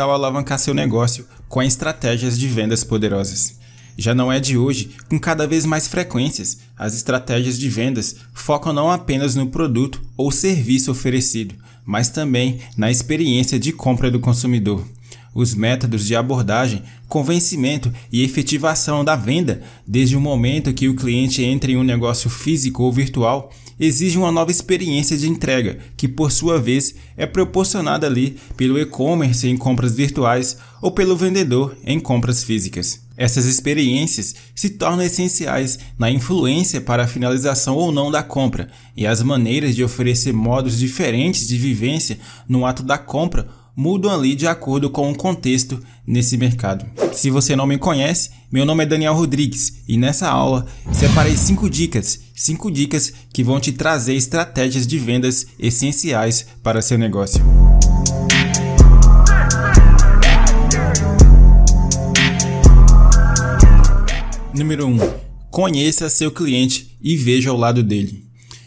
tal alavancar seu negócio com estratégias de vendas poderosas? Já não é de hoje, com cada vez mais frequências, as estratégias de vendas focam não apenas no produto ou serviço oferecido, mas também na experiência de compra do consumidor. Os métodos de abordagem, convencimento e efetivação da venda, desde o momento que o cliente entra em um negócio físico ou virtual, exige uma nova experiência de entrega, que por sua vez é proporcionada ali pelo e-commerce em compras virtuais ou pelo vendedor em compras físicas. Essas experiências se tornam essenciais na influência para a finalização ou não da compra, e as maneiras de oferecer modos diferentes de vivência no ato da compra mudam ali de acordo com o contexto nesse mercado. Se você não me conhece, meu nome é Daniel Rodrigues e nessa aula separei 5 dicas, 5 dicas que vão te trazer estratégias de vendas essenciais para seu negócio. Número 1. Conheça seu cliente e veja ao lado dele.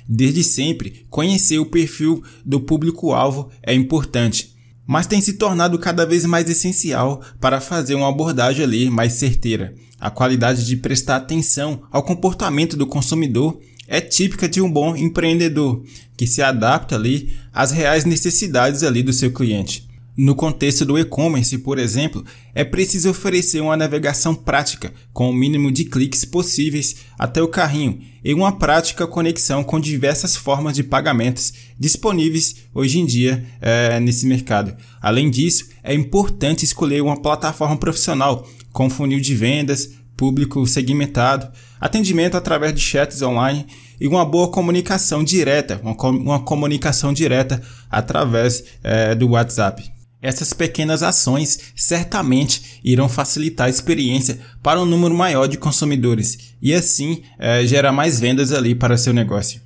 Desde sempre, conhecer o perfil do público-alvo é importante mas tem se tornado cada vez mais essencial para fazer uma abordagem ali mais certeira. A qualidade de prestar atenção ao comportamento do consumidor é típica de um bom empreendedor, que se adapta ali às reais necessidades ali do seu cliente. No contexto do e-commerce, por exemplo, é preciso oferecer uma navegação prática, com o mínimo de cliques possíveis até o carrinho, e uma prática conexão com diversas formas de pagamentos disponíveis hoje em dia é, nesse mercado. Além disso, é importante escolher uma plataforma profissional com funil de vendas, público segmentado, atendimento através de chats online e uma boa comunicação direta, uma, com uma comunicação direta através é, do WhatsApp. Essas pequenas ações certamente irão facilitar a experiência para um número maior de consumidores e assim é, gerar mais vendas ali para seu negócio.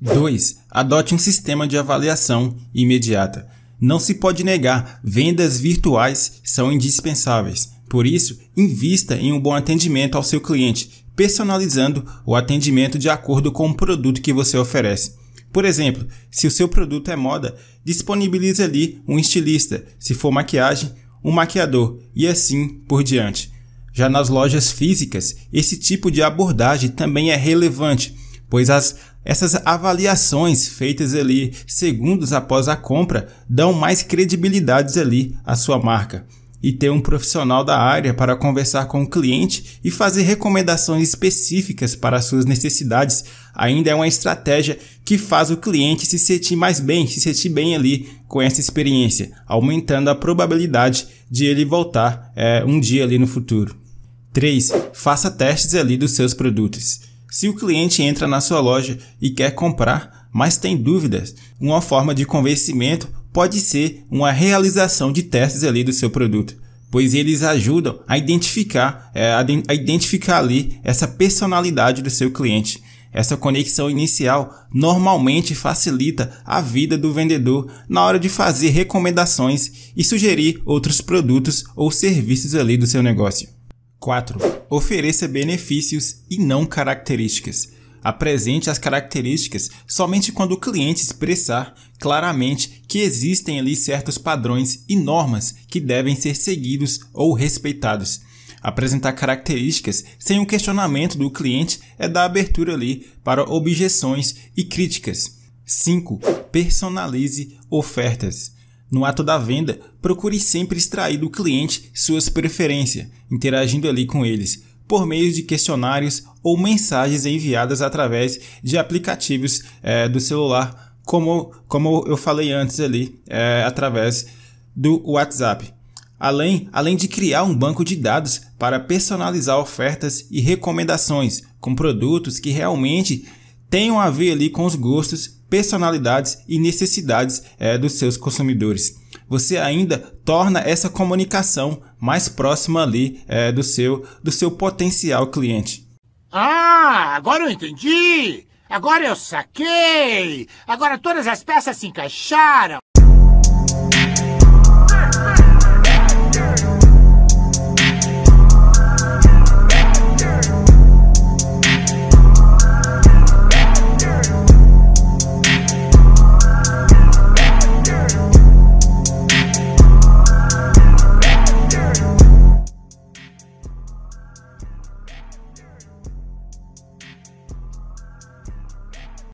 2. Adote um sistema de avaliação imediata. Não se pode negar, vendas virtuais são indispensáveis. Por isso, invista em um bom atendimento ao seu cliente, personalizando o atendimento de acordo com o produto que você oferece. Por exemplo, se o seu produto é moda, disponibilize ali um estilista, se for maquiagem, um maquiador. E assim por diante. Já nas lojas físicas, esse tipo de abordagem também é relevante, pois as, essas avaliações feitas ali segundos após a compra dão mais credibilidade ali à sua marca e ter um profissional da área para conversar com o cliente e fazer recomendações específicas para suas necessidades ainda é uma estratégia que faz o cliente se sentir mais bem, se sentir bem ali com essa experiência, aumentando a probabilidade de ele voltar é, um dia ali no futuro. 3. Faça testes ali dos seus produtos. Se o cliente entra na sua loja e quer comprar, mas tem dúvidas, uma forma de convencimento pode ser uma realização de testes ali do seu produto, pois eles ajudam a identificar, é, a identificar ali essa personalidade do seu cliente. Essa conexão inicial normalmente facilita a vida do vendedor na hora de fazer recomendações e sugerir outros produtos ou serviços ali do seu negócio. 4. Ofereça benefícios e não características. Apresente as características somente quando o cliente expressar claramente que existem ali certos padrões e normas que devem ser seguidos ou respeitados. Apresentar características sem um questionamento do cliente é dar abertura ali para objeções e críticas. 5. Personalize ofertas. No ato da venda, procure sempre extrair do cliente suas preferências, interagindo ali com eles por meio de questionários ou mensagens enviadas através de aplicativos é, do celular, como, como eu falei antes ali, é, através do WhatsApp. Além, além de criar um banco de dados para personalizar ofertas e recomendações com produtos que realmente tenham a ver ali com os gostos, personalidades e necessidades é, dos seus consumidores você ainda torna essa comunicação mais próxima ali é, do seu do seu potencial cliente. Ah, agora eu entendi! Agora eu saquei! Agora todas as peças se encaixaram!